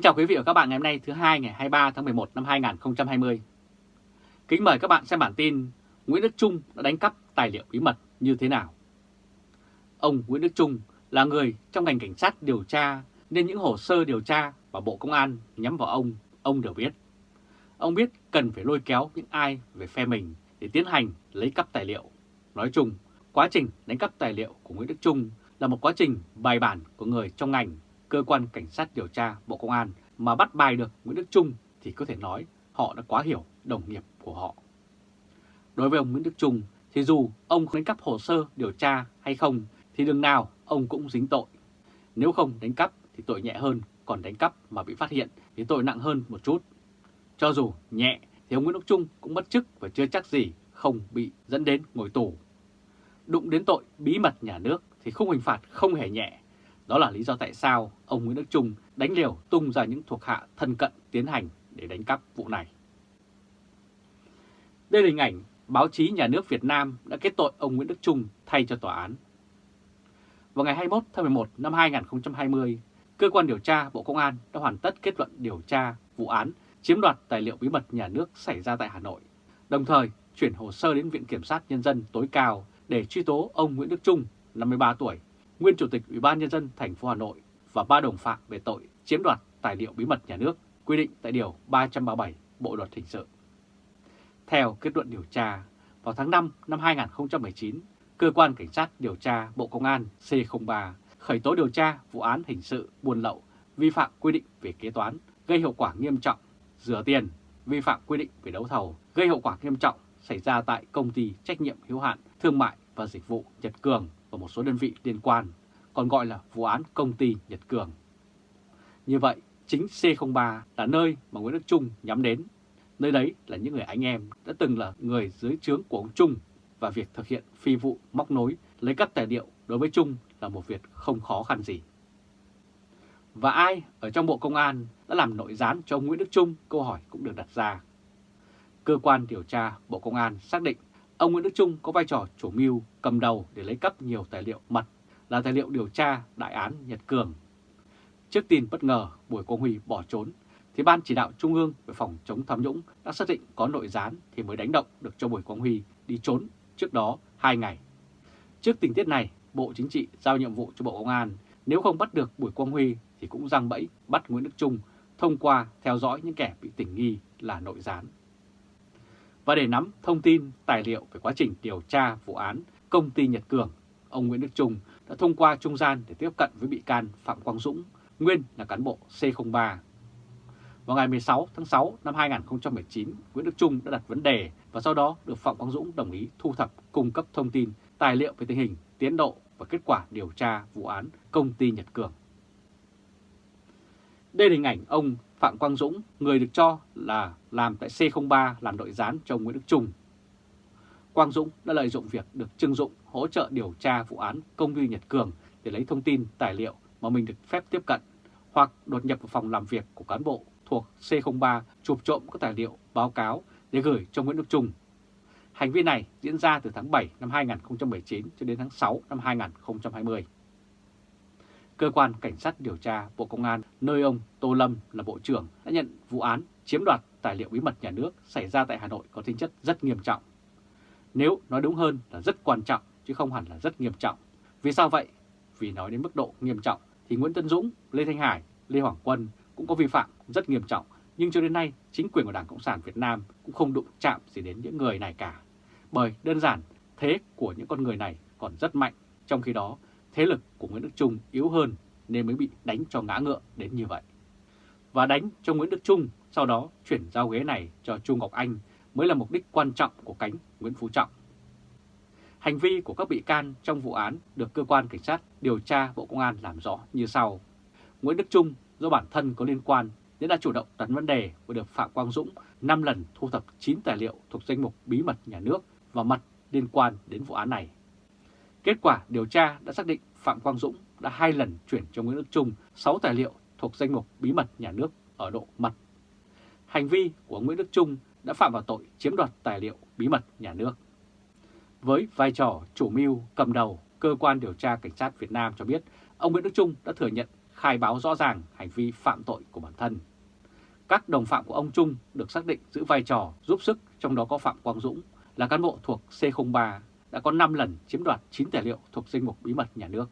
Kính chào quý vị và các bạn ngày hôm nay thứ hai ngày 23 tháng 11 năm 2020. Kính mời các bạn xem bản tin Nguyễn Đức Trung đã đánh cắp tài liệu bí mật như thế nào. Ông Nguyễn Đức Trung là người trong ngành cảnh sát điều tra nên những hồ sơ điều tra và Bộ Công an nhắm vào ông, ông đều biết. Ông biết cần phải lôi kéo những ai về phe mình để tiến hành lấy cắp tài liệu. Nói chung, quá trình đánh cắp tài liệu của Nguyễn Đức Trung là một quá trình bài bản của người trong ngành cơ quan cảnh sát điều tra Bộ Công an mà bắt bài được Nguyễn Đức Trung thì có thể nói họ đã quá hiểu đồng nghiệp của họ. Đối với ông Nguyễn Đức Trung thì dù ông đánh cắp hồ sơ điều tra hay không thì đường nào ông cũng dính tội. Nếu không đánh cắp thì tội nhẹ hơn, còn đánh cắp mà bị phát hiện thì tội nặng hơn một chút. Cho dù nhẹ thì ông Nguyễn Đức Trung cũng mất chức và chưa chắc gì không bị dẫn đến ngồi tù. Đụng đến tội bí mật nhà nước thì khung hình phạt không hề nhẹ đó là lý do tại sao ông Nguyễn Đức Trung đánh liều tung ra những thuộc hạ thân cận tiến hành để đánh cắp vụ này. Đây là hình ảnh báo chí nhà nước Việt Nam đã kết tội ông Nguyễn Đức Trung thay cho tòa án. Vào ngày 21 tháng 11 năm 2020, Cơ quan điều tra Bộ Công an đã hoàn tất kết luận điều tra vụ án chiếm đoạt tài liệu bí mật nhà nước xảy ra tại Hà Nội, đồng thời chuyển hồ sơ đến Viện Kiểm sát Nhân dân tối cao để truy tố ông Nguyễn Đức Trung, 53 tuổi, nguyên Chủ tịch Ủy ban Nhân dân thành phố Hà Nội và ba đồng phạm về tội chiếm đoạt tài liệu bí mật nhà nước quy định tại Điều 337 Bộ Luật Hình sự. Theo kết luận điều tra, vào tháng 5 năm 2019, Cơ quan Cảnh sát điều tra Bộ Công an C03 khởi tố điều tra vụ án hình sự buôn lậu, vi phạm quy định về kế toán, gây hậu quả nghiêm trọng, rửa tiền, vi phạm quy định về đấu thầu, gây hậu quả nghiêm trọng xảy ra tại công ty trách nhiệm hữu hạn thương mại và dịch vụ Nhật Cường và một số đơn vị liên quan, còn gọi là vụ án công ty Nhật Cường. Như vậy, chính C03 là nơi mà Nguyễn Đức Trung nhắm đến. Nơi đấy là những người anh em đã từng là người dưới trướng của ông Trung và việc thực hiện phi vụ móc nối lấy cắp tài liệu đối với Trung là một việc không khó khăn gì. Và ai ở trong Bộ Công an đã làm nội gián cho ông Nguyễn Đức Trung? Câu hỏi cũng được đặt ra. Cơ quan điều tra Bộ Công an xác định Ông Nguyễn Đức Trung có vai trò chủ mưu cầm đầu để lấy cắp nhiều tài liệu mật là tài liệu điều tra đại án Nhật Cường. Trước tin bất ngờ Bùi Quang Huy bỏ trốn, thì Ban Chỉ đạo Trung ương về phòng chống tham nhũng đã xác định có nội gián thì mới đánh động được cho Bùi Quang Huy đi trốn trước đó 2 ngày. Trước tình tiết này, Bộ Chính trị giao nhiệm vụ cho Bộ Công an nếu không bắt được Bùi Quang Huy thì cũng răng bẫy bắt Nguyễn Đức Trung thông qua theo dõi những kẻ bị tình nghi là nội gián. Và để nắm thông tin, tài liệu về quá trình điều tra vụ án công ty Nhật Cường, ông Nguyễn Đức Trung đã thông qua trung gian để tiếp cận với bị can Phạm Quang Dũng, nguyên là cán bộ C03. Vào ngày 16 tháng 6 năm 2019, Nguyễn Đức Trung đã đặt vấn đề và sau đó được Phạm Quang Dũng đồng ý thu thập cung cấp thông tin, tài liệu về tình hình, tiến độ và kết quả điều tra vụ án công ty Nhật Cường. Đây là hình ảnh ông Phạm Quang Dũng, người được cho là làm tại C03 làm đội gián cho Nguyễn Đức Trung. Quang Dũng đã lợi dụng việc được Trưng Dụng hỗ trợ điều tra vụ án công ty Nhật Cường để lấy thông tin, tài liệu mà mình được phép tiếp cận, hoặc đột nhập vào phòng làm việc của cán bộ thuộc C03 chụp trộm các tài liệu, báo cáo để gửi cho Nguyễn Đức Trung. Hành vi này diễn ra từ tháng 7 năm 2019 cho đến tháng 6 năm 2020 cơ quan cảnh sát điều tra Bộ Công an nơi ông Tô Lâm là Bộ trưởng đã nhận vụ án chiếm đoạt tài liệu bí mật nhà nước xảy ra tại Hà Nội có tính chất rất nghiêm trọng. Nếu nói đúng hơn là rất quan trọng chứ không hẳn là rất nghiêm trọng. Vì sao vậy? Vì nói đến mức độ nghiêm trọng thì Nguyễn Tân Dũng, Lê Thanh Hải, Lê Hoàng Quân cũng có vi phạm rất nghiêm trọng nhưng cho đến nay chính quyền của Đảng Cộng sản Việt Nam cũng không đụng chạm gì đến những người này cả. Bởi đơn giản thế của những con người này còn rất mạnh, trong khi đó thế lực của Nguyễn Đức Trung yếu hơn nên mới bị đánh cho ngã ngựa đến như vậy. Và đánh cho Nguyễn Đức Trung, sau đó chuyển giao ghế này cho Trung Ngọc Anh mới là mục đích quan trọng của cánh Nguyễn Phú Trọng. Hành vi của các bị can trong vụ án được cơ quan cảnh sát điều tra Bộ Công an làm rõ như sau. Nguyễn Đức Trung do bản thân có liên quan nên đã chủ động đặt vấn đề và được Phạm Quang Dũng 5 lần thu thập 9 tài liệu thuộc danh mục bí mật nhà nước và mật liên quan đến vụ án này. Kết quả điều tra đã xác định Phạm Quang Dũng đã hai lần chuyển cho Nguyễn Đức Trung 6 tài liệu thuộc danh mục bí mật nhà nước ở độ mật. Hành vi của Nguyễn Đức Trung đã phạm vào tội chiếm đoạt tài liệu bí mật nhà nước. Với vai trò chủ mưu cầm đầu, cơ quan điều tra cảnh sát Việt Nam cho biết ông Nguyễn Đức Trung đã thừa nhận khai báo rõ ràng hành vi phạm tội của bản thân. Các đồng phạm của ông Trung được xác định giữ vai trò giúp sức, trong đó có Phạm Quang Dũng là cán bộ thuộc C03 đã có 5 lần chiếm đoạt 9 tài liệu thuộc danh mục bí mật nhà nước,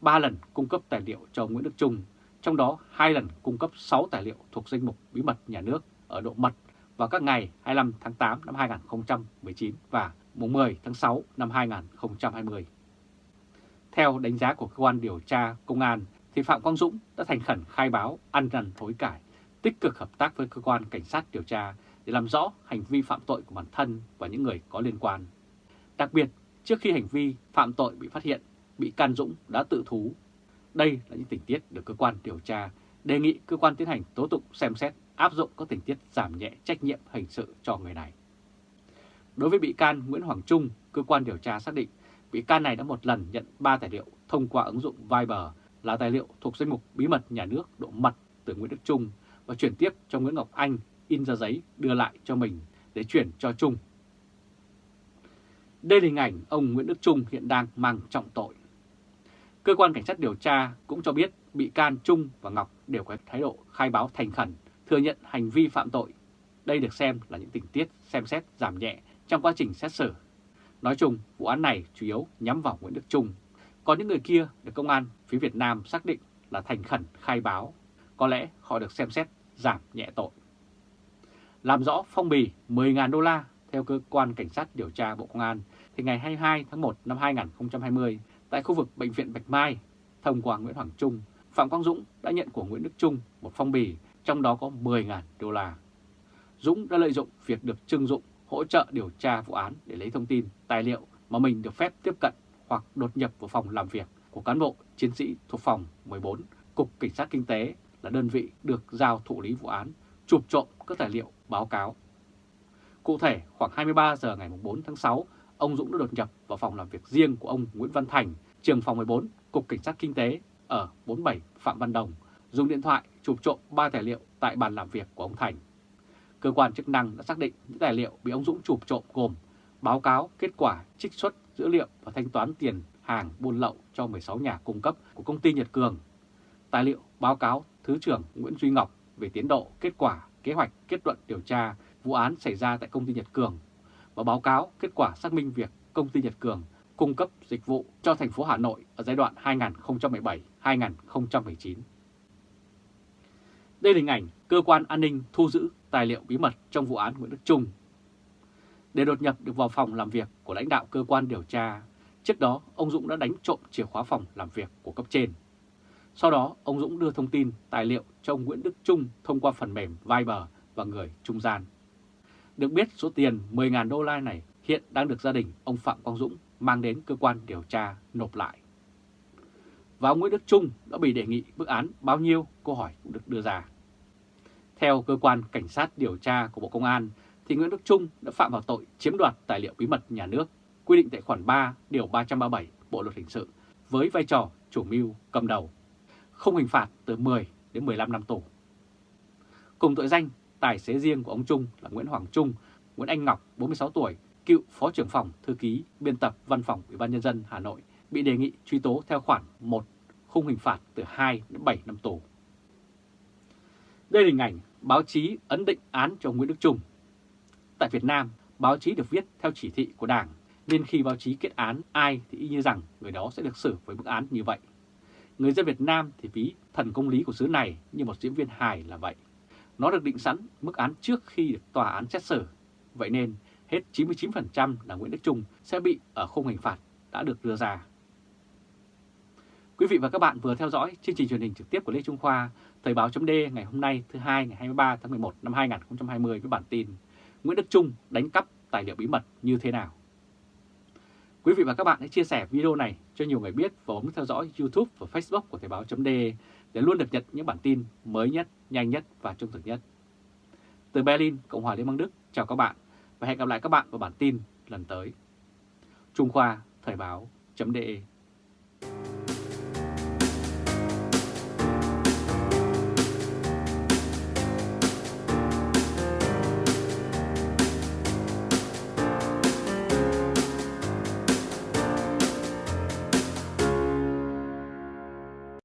3 lần cung cấp tài liệu cho Nguyễn Đức Trung, trong đó 2 lần cung cấp 6 tài liệu thuộc danh mục bí mật nhà nước ở độ mật vào các ngày 25 tháng 8 năm 2019 và mùng 10 tháng 6 năm 2020. Theo đánh giá của cơ quan điều tra công an thì Phạm Quang Dũng đã thành khẩn khai báo ăn năn hối cải, tích cực hợp tác với cơ quan cảnh sát điều tra để làm rõ hành vi phạm tội của bản thân và những người có liên quan. Đặc biệt, trước khi hành vi phạm tội bị phát hiện, bị can Dũng đã tự thú. Đây là những tình tiết được cơ quan điều tra đề nghị cơ quan tiến hành tố tụng xem xét áp dụng các tình tiết giảm nhẹ trách nhiệm hình sự cho người này. Đối với bị can Nguyễn Hoàng Trung, cơ quan điều tra xác định bị can này đã một lần nhận 3 tài liệu thông qua ứng dụng Viber là tài liệu thuộc danh mục bí mật nhà nước độ mật từ Nguyễn Đức Trung và chuyển tiếp cho Nguyễn Ngọc Anh in ra giấy đưa lại cho mình để chuyển cho Trung. Đây là hình ảnh ông Nguyễn Đức Trung hiện đang mang trọng tội. Cơ quan cảnh sát điều tra cũng cho biết bị can Trung và Ngọc đều có thái độ khai báo thành khẩn, thừa nhận hành vi phạm tội. Đây được xem là những tình tiết xem xét giảm nhẹ trong quá trình xét xử. Nói chung, vụ án này chủ yếu nhắm vào Nguyễn Đức Trung, còn những người kia được công an phía Việt Nam xác định là thành khẩn khai báo. Có lẽ họ được xem xét giảm nhẹ tội. Làm rõ phong bì 10.000 đô la theo cơ quan cảnh sát điều tra Bộ Công an thì ngày 22 tháng 1 năm 2020 tại khu vực Bệnh viện Bạch Mai, thông qua Nguyễn Hoàng Trung, Phạm Quang Dũng đã nhận của Nguyễn Đức Trung một phong bì trong đó có 10.000 đô la. Dũng đã lợi dụng việc được trưng dụng hỗ trợ điều tra vụ án để lấy thông tin, tài liệu mà mình được phép tiếp cận hoặc đột nhập vào phòng làm việc của cán bộ chiến sĩ thuộc phòng 14, Cục Cảnh sát Kinh tế là đơn vị được giao thụ lý vụ án, chụp trộm các tài liệu báo cáo. Cụ thể, khoảng 23 giờ ngày 4 tháng 6, ông Dũng đã đột nhập vào phòng làm việc riêng của ông Nguyễn Văn Thành, trường phòng 14, Cục Cảnh sát Kinh tế ở 47 Phạm Văn Đồng, dùng điện thoại chụp trộm 3 tài liệu tại bàn làm việc của ông Thành. Cơ quan chức năng đã xác định những tài liệu bị ông Dũng chụp trộm gồm báo cáo kết quả trích xuất dữ liệu và thanh toán tiền hàng buôn lậu cho 16 nhà cung cấp của công ty Nhật Cường, tài liệu báo cáo Thứ trưởng Nguyễn Duy Ngọc về tiến độ, kết quả, kế hoạch, kết luận điều tra vụ án xảy ra tại công ty Nhật Cường và báo cáo kết quả xác minh việc công ty Nhật Cường cung cấp dịch vụ cho thành phố Hà Nội ở giai đoạn 2017-2019. Đây là hình ảnh cơ quan an ninh thu giữ tài liệu bí mật trong vụ án Nguyễn Đức Trung. Để đột nhập được vào phòng làm việc của lãnh đạo cơ quan điều tra, trước đó ông Dũng đã đánh trộm chìa khóa phòng làm việc của cấp trên. Sau đó, ông Dũng đưa thông tin, tài liệu cho ông Nguyễn Đức Trung thông qua phần mềm Viber và người trung gian. Được biết số tiền 10.000 đô la này hiện đang được gia đình ông Phạm Quang Dũng mang đến cơ quan điều tra nộp lại. Và ông Nguyễn Đức Trung đã bị đề nghị bức án bao nhiêu câu hỏi cũng được đưa ra. Theo cơ quan cảnh sát điều tra của Bộ Công an thì Nguyễn Đức Trung đã phạm vào tội chiếm đoạt tài liệu bí mật nhà nước quy định tại khoản 3 điều 337 Bộ luật hình sự với vai trò chủ mưu cầm đầu, không hình phạt từ 10 đến 15 năm tù. Cùng tội danh, tài xế riêng của ông Trung là Nguyễn Hoàng Trung, Nguyễn Anh Ngọc, 46 tuổi, cựu Phó trưởng phòng, thư ký, biên tập Văn phòng Ủy ban Nhân dân Hà Nội bị đề nghị truy tố theo khoản 1, khung hình phạt từ 2 đến 7 năm tù. Đây là hình ảnh báo chí ấn định án cho Nguyễn Đức Trung. Tại Việt Nam, báo chí được viết theo chỉ thị của Đảng, nên khi báo chí kết án ai thì y như rằng người đó sẽ được xử với mức án như vậy. Người dân Việt Nam thì ví thần công lý của xứ này như một diễn viên hài là vậy. Nó được định sẵn mức án trước khi được tòa án xét xử. Vậy nên hết 99% là Nguyễn Đức Trung sẽ bị ở khung hình phạt đã được đưa ra. Quý vị và các bạn vừa theo dõi chương trình truyền hình trực tiếp của Lê Trung Khoa, Thời báo chấm ngày hôm nay thứ hai ngày 23 tháng 11 năm 2020 với bản tin Nguyễn Đức Trung đánh cắp tài liệu bí mật như thế nào. Quý vị và các bạn hãy chia sẻ video này cho nhiều người biết và bấm theo dõi YouTube và Facebook của Thời báo chấm để luôn được nhận những bản tin mới nhất, nhanh nhất và trung thực nhất. Từ Berlin, Cộng hòa Liên bang Đức, chào các bạn và hẹn gặp lại các bạn vào bản tin lần tới. Trung Khoa Thời báo chấm